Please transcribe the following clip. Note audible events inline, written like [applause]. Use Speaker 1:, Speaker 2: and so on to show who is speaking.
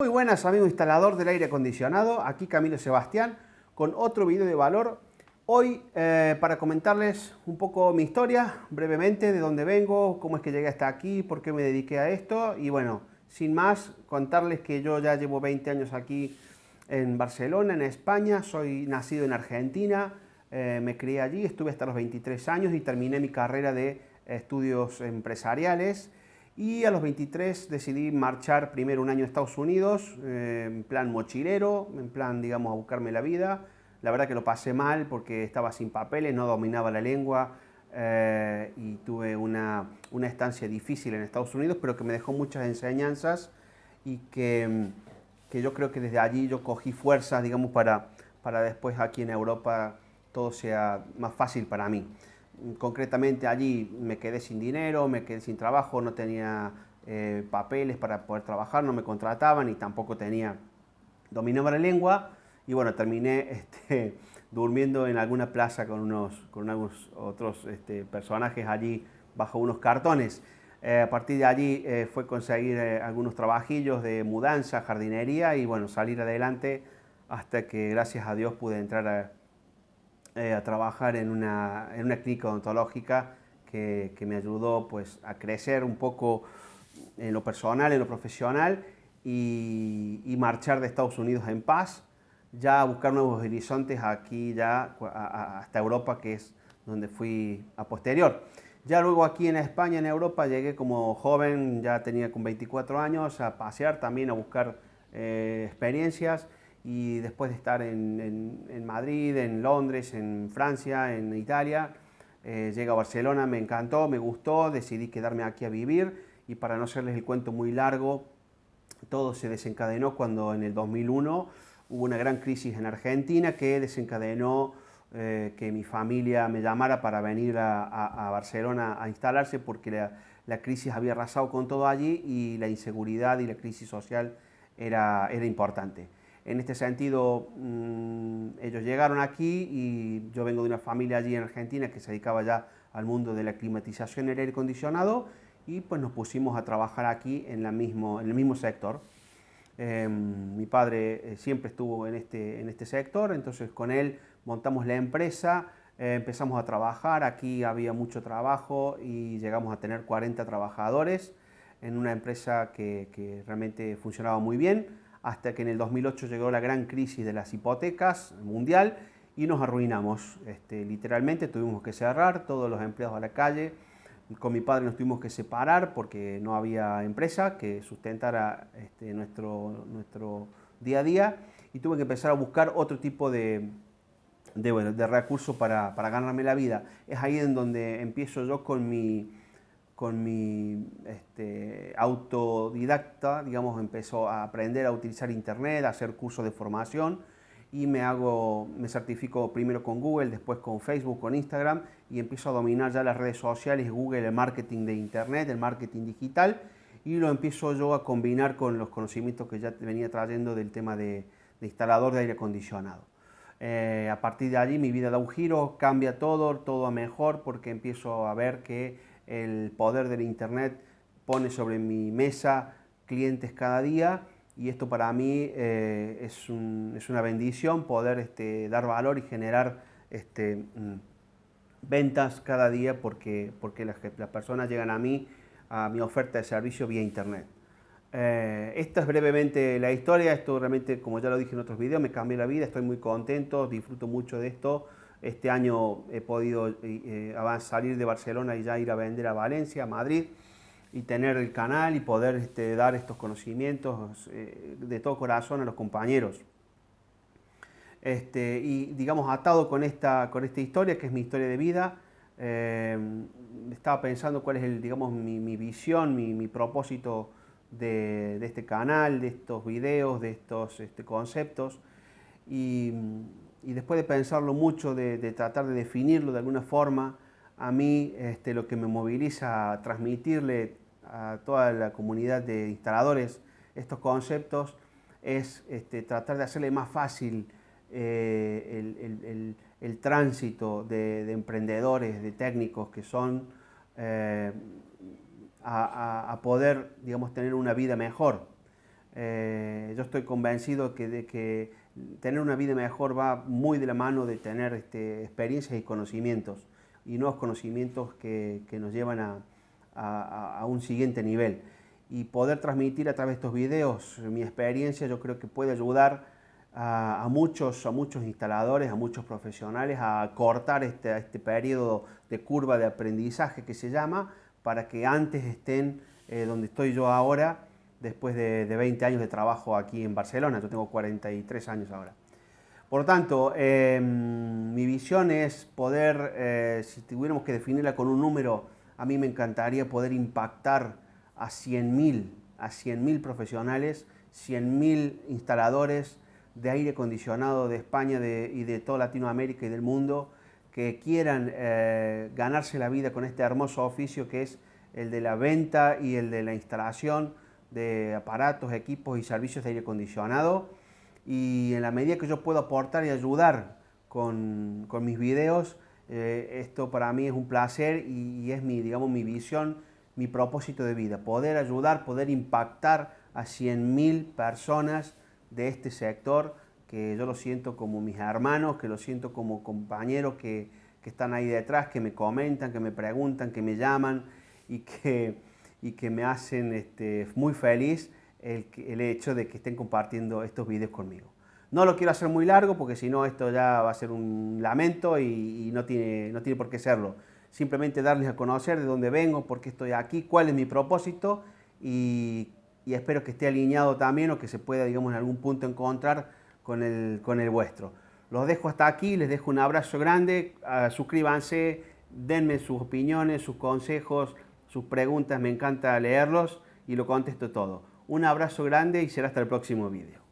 Speaker 1: Muy buenas amigos instalador del aire acondicionado, aquí Camilo Sebastián con otro video de valor. Hoy eh, para comentarles un poco mi historia, brevemente, de dónde vengo, cómo es que llegué hasta aquí, por qué me dediqué a esto y bueno, sin más, contarles que yo ya llevo 20 años aquí en Barcelona, en España, soy nacido en Argentina, eh, me crié allí, estuve hasta los 23 años y terminé mi carrera de estudios empresariales y a los 23 decidí marchar primero un año a Estados Unidos, eh, en plan mochilero, en plan, digamos, a buscarme la vida. La verdad que lo pasé mal porque estaba sin papeles, no dominaba la lengua eh, y tuve una, una, estancia difícil en Estados Unidos, pero que me dejó muchas enseñanzas y que, que yo creo que desde allí yo cogí fuerzas, digamos, para, para después aquí en Europa todo sea más fácil para mí concretamente allí me quedé sin dinero, me quedé sin trabajo, no tenía eh, papeles para poder trabajar, no me contrataban y tampoco tenía, dominaba la lengua y bueno, terminé [laughs] este, durmiendo en alguna plaza con unos, con algunos otros este, personajes allí bajo unos cartones. Eh, a partir de allí eh, fue conseguir algunos trabajillos de mudanza, jardinería y bueno, salir adelante hasta que gracias a Dios pude entrar a, eh, a trabajar en una, en una clínica odontológica que, que, me ayudó pues, a crecer un poco en lo personal, en lo profesional y, marchar de Estados Unidos en paz, ya a buscar nuevos horizontes aquí ya hasta Europa, que es donde fui a posterior. Ya luego aquí en España, en Europa, llegué como joven, ya tenía con 24 años, a pasear también, a buscar eh, experiencias y después de estar en, Madrid, en Londres, en Francia, en Italia, eh, llegué a Barcelona, me encantó, me gustó, decidí quedarme aquí a vivir y para no hacerles el cuento muy largo, todo se desencadenó cuando en el 2001 hubo una gran crisis en Argentina que desencadenó eh, que mi familia me llamara para venir a, Barcelona a instalarse porque la, la, crisis había arrasado con todo allí y la inseguridad y la crisis social era, era importante. En este sentido, mm, ellos llegaron aquí y yo vengo de una familia allí en Argentina que se dedicaba ya al mundo de la climatización y el aire acondicionado y pues nos pusimos a trabajar aquí en, la mismo, en el mismo sector. Em, mi padre eh, siempre estuvo en este, en este sector, entonces con él montamos la empresa, eh, empezamos a trabajar, aquí había mucho trabajo y llegamos a tener 40 trabajadores en una empresa que, que realmente funcionaba muy bien hasta que en el 2008 llegó la gran crisis de las hipotecas mundial y nos arruinamos. Este, literalmente tuvimos que cerrar todos los empleados a la calle. Con mi padre nos tuvimos que separar porque no había empresa que sustentara este, nuestro, nuestro día a día y tuve que empezar a buscar otro tipo de, de, de recursos para, para ganarme la vida. Es ahí en donde empiezo yo con mi, con mi este, autodidacta, digamos, empezó a aprender a utilizar internet, a hacer cursos de formación y me hago, me certifico primero con Google, después con Facebook, con Instagram y empiezo a dominar ya las redes sociales, Google, el marketing de internet, el marketing digital y lo empiezo yo a combinar con los conocimientos que ya venía trayendo del tema de, instalador de aire acondicionado. Eh, a partir de allí mi vida da un giro, cambia todo, todo a mejor porque empiezo a ver que el poder del Internet pone sobre mi mesa clientes cada día y esto para mí eh, es, una bendición poder este, dar valor y generar este, mm, ventas cada día porque, las, personas llegan a mí, a mi oferta de servicio vía Internet. Eh, esta es brevemente la historia, esto realmente, como ya lo dije en otros videos, me cambió la vida, estoy muy contento, disfruto mucho de esto, este año he podido eh, salir de Barcelona y ya ir a vender a Valencia, a Madrid, y tener el canal y poder este, dar estos conocimientos eh, de todo corazón a los compañeros. Este, y digamos, atado con esta, con esta historia, que es mi historia de vida, eh, estaba pensando cuál es el, digamos, mi, visión, mi, propósito de, de, este canal, de estos videos, de estos este, conceptos. Y, y después de pensarlo mucho, de, tratar de definirlo de alguna forma, a mí este, lo que me moviliza a transmitirle a toda la comunidad de instaladores estos conceptos es este, tratar de hacerle más fácil eh, el, tránsito de, emprendedores, de técnicos que son eh, a, poder digamos, tener una vida mejor. Eh, yo estoy convencido que tener una vida mejor va muy de la mano de tener este, experiencias y conocimientos, y nuevos conocimientos que, nos llevan a, un siguiente nivel. Y poder transmitir a través de estos videos mi experiencia yo creo que puede ayudar a, a muchos, a muchos instaladores, a muchos profesionales a cortar este, este periodo de curva de aprendizaje que se llama, para que antes estén eh, donde estoy yo ahora, después de, de, 20 años de trabajo aquí en Barcelona, yo tengo 43 años ahora. Por lo tanto, eh, mi visión es poder, eh, si tuviéramos que definirla con un número, a mí me encantaría poder impactar a 100.000 a 100 profesionales, 100.000 instaladores de aire acondicionado de España de, y de toda Latinoamérica y del mundo que quieran eh, ganarse la vida con este hermoso oficio que es el de la venta y el de la instalación de aparatos, equipos y servicios de aire acondicionado. Y en la medida que yo puedo aportar y ayudar con, con mis videos, eh, esto para mí es un placer y, es mi, digamos, mi visión, mi propósito de vida. Poder ayudar, poder impactar a 100.000 personas de este sector que yo lo siento como mis hermanos, que lo siento como compañeros que, que están ahí detrás, que me comentan, que me preguntan, que me llaman y que, y que me hacen este, muy feliz el, el, hecho de que estén compartiendo estos vídeos conmigo. No lo quiero hacer muy largo porque si no esto ya va a ser un lamento y, y, no, tiene, no tiene por qué serlo. Simplemente darles a conocer de dónde vengo, por qué estoy aquí, cuál es mi propósito y, y espero que esté alineado también o que se pueda, digamos, en algún punto encontrar con el, con el vuestro. Los dejo hasta aquí, les dejo un abrazo grande, uh, suscríbanse, denme sus opiniones, sus consejos, sus preguntas, me encanta leerlos y lo contesto todo. Un abrazo grande y será hasta el próximo vídeo.